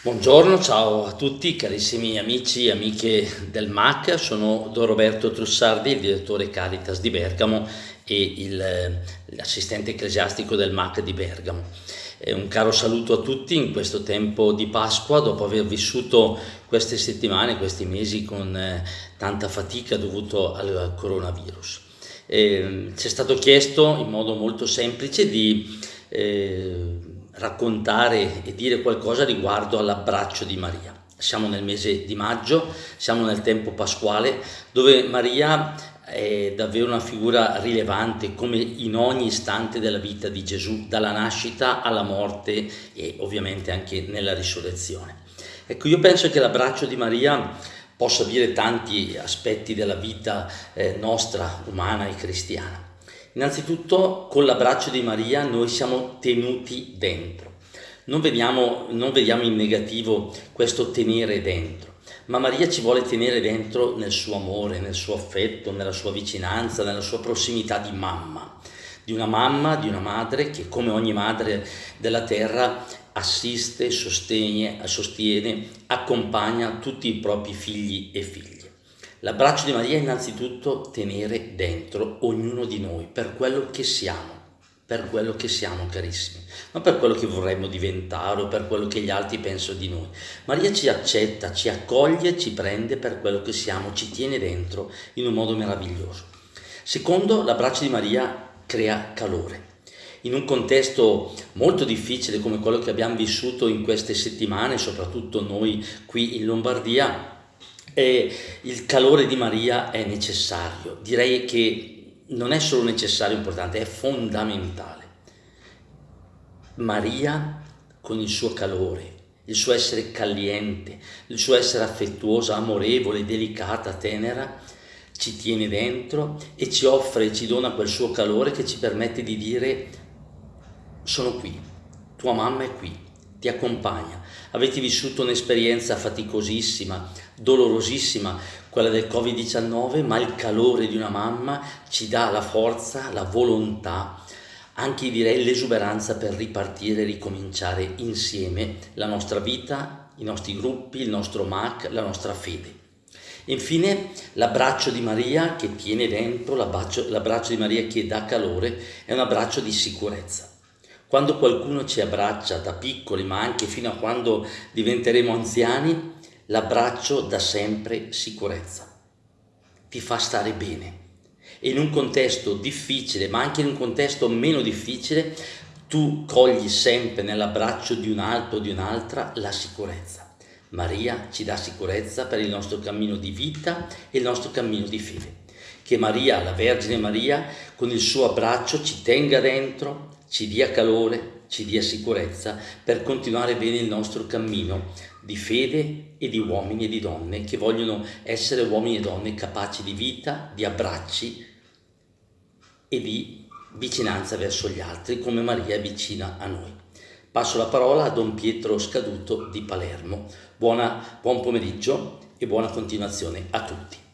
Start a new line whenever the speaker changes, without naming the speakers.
Buongiorno, ciao a tutti carissimi amici e amiche del MAC, sono Don Roberto Trussardi, il direttore Caritas di Bergamo e l'assistente ecclesiastico del MAC di Bergamo. Eh, un caro saluto a tutti in questo tempo di Pasqua, dopo aver vissuto queste settimane, questi mesi con eh, tanta fatica dovuto al coronavirus. Eh, ci è stato chiesto in modo molto semplice di eh, raccontare e dire qualcosa riguardo all'abbraccio di Maria. Siamo nel mese di maggio, siamo nel tempo pasquale, dove Maria è davvero una figura rilevante come in ogni istante della vita di Gesù, dalla nascita alla morte e ovviamente anche nella risurrezione. Ecco, io penso che l'abbraccio di Maria possa dire tanti aspetti della vita eh, nostra, umana e cristiana. Innanzitutto con l'abbraccio di Maria noi siamo tenuti dentro. Non vediamo, non vediamo in negativo questo tenere dentro, ma Maria ci vuole tenere dentro nel suo amore, nel suo affetto, nella sua vicinanza, nella sua prossimità di mamma, di una mamma, di una madre che come ogni madre della terra assiste, sostiene, sostiene accompagna tutti i propri figli e figlie. L'abbraccio di Maria è innanzitutto tenere dentro ognuno di noi per quello che siamo, per quello che siamo carissimi, non per quello che vorremmo diventare o per quello che gli altri pensano di noi. Maria ci accetta, ci accoglie, ci prende per quello che siamo, ci tiene dentro in un modo meraviglioso. Secondo, l'abbraccio di Maria crea calore. In un contesto molto difficile come quello che abbiamo vissuto in queste settimane, soprattutto noi qui in Lombardia, e il calore di Maria è necessario, direi che non è solo necessario, importante, è fondamentale. Maria con il suo calore, il suo essere caliente, il suo essere affettuosa, amorevole, delicata, tenera, ci tiene dentro e ci offre, ci dona quel suo calore che ci permette di dire sono qui, tua mamma è qui, ti accompagna. Avete vissuto un'esperienza faticosissima, dolorosissima, quella del Covid-19, ma il calore di una mamma ci dà la forza, la volontà, anche direi l'esuberanza per ripartire e ricominciare insieme la nostra vita, i nostri gruppi, il nostro MAC, la nostra fede. Infine l'abbraccio di Maria che tiene dentro, l'abbraccio di Maria che dà calore, è un abbraccio di sicurezza. Quando qualcuno ci abbraccia da piccoli, ma anche fino a quando diventeremo anziani, l'abbraccio dà sempre sicurezza, ti fa stare bene. E in un contesto difficile, ma anche in un contesto meno difficile, tu cogli sempre nell'abbraccio di un altro o di un'altra la sicurezza. Maria ci dà sicurezza per il nostro cammino di vita e il nostro cammino di fede. Che Maria, la Vergine Maria, con il suo abbraccio ci tenga dentro, ci dia calore, ci dia sicurezza per continuare bene il nostro cammino di fede e di uomini e di donne che vogliono essere uomini e donne capaci di vita, di abbracci e di vicinanza verso gli altri come Maria è vicina a noi. Passo la parola a Don Pietro Scaduto di Palermo. Buona, buon pomeriggio e buona continuazione a tutti.